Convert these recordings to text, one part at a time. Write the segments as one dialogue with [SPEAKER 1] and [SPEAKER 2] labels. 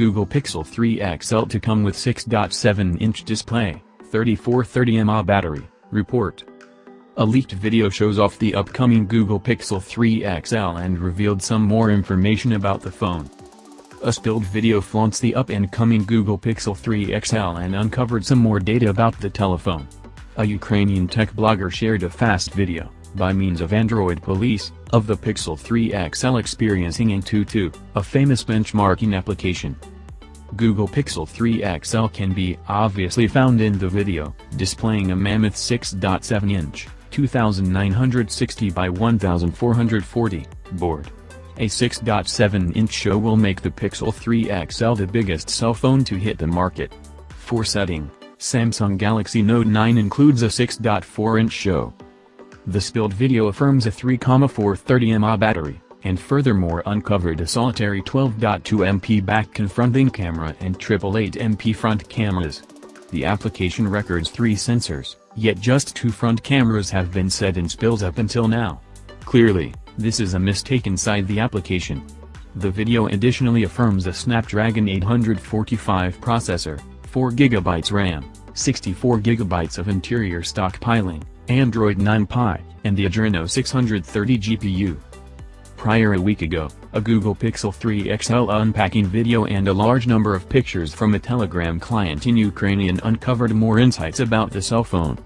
[SPEAKER 1] Google Pixel 3 XL to come with 6.7-inch display, 3430 mAh battery, report. A leaked video shows off the upcoming Google Pixel 3 XL and revealed some more information about the phone. A spilled video flaunts the up-and-coming Google Pixel 3 XL and uncovered some more data about the telephone. A Ukrainian tech blogger shared a fast video, by means of Android Police, of the Pixel 3 XL experiencing Antutu, a famous benchmarking application. Google Pixel 3 XL can be obviously found in the video, displaying a mammoth 6.7-inch, 2960 by 1440, board. A 6.7-inch show will make the Pixel 3 XL the biggest cell phone to hit the market. For setting, Samsung Galaxy Note 9 includes a 6.4-inch show. The spilled video affirms a 3,430 mAh battery, and furthermore uncovered a solitary 12.2MP back confronting camera and 888MP front cameras. The application records three sensors, yet just two front cameras have been set in spills up until now. Clearly, this is a mistake inside the application. The video additionally affirms a Snapdragon 845 processor, 4GB RAM, 64GB of interior stockpiling, Android 9 Pie, and the Adreno 630 GPU. Prior a week ago, a Google Pixel 3 XL unpacking video and a large number of pictures from a Telegram client in Ukrainian uncovered more insights about the cell phone.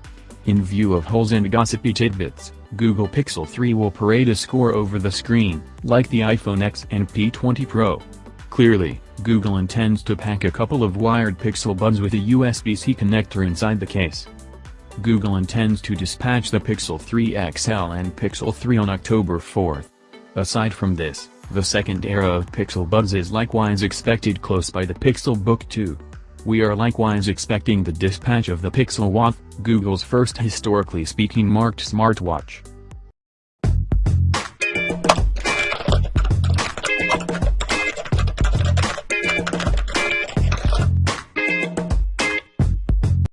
[SPEAKER 1] In view of holes and gossipy tidbits, Google Pixel 3 will parade a score over the screen, like the iPhone X and P20 Pro. Clearly, Google intends to pack a couple of wired Pixel buds with a USB-C connector inside the case. Google intends to dispatch the Pixel 3 XL and Pixel 3 on October 4. Aside from this, the second era of Pixel Buds is likewise expected close by the Pixel Book 2. We are likewise expecting the dispatch of the Pixel Watch, Google's first historically speaking marked smartwatch.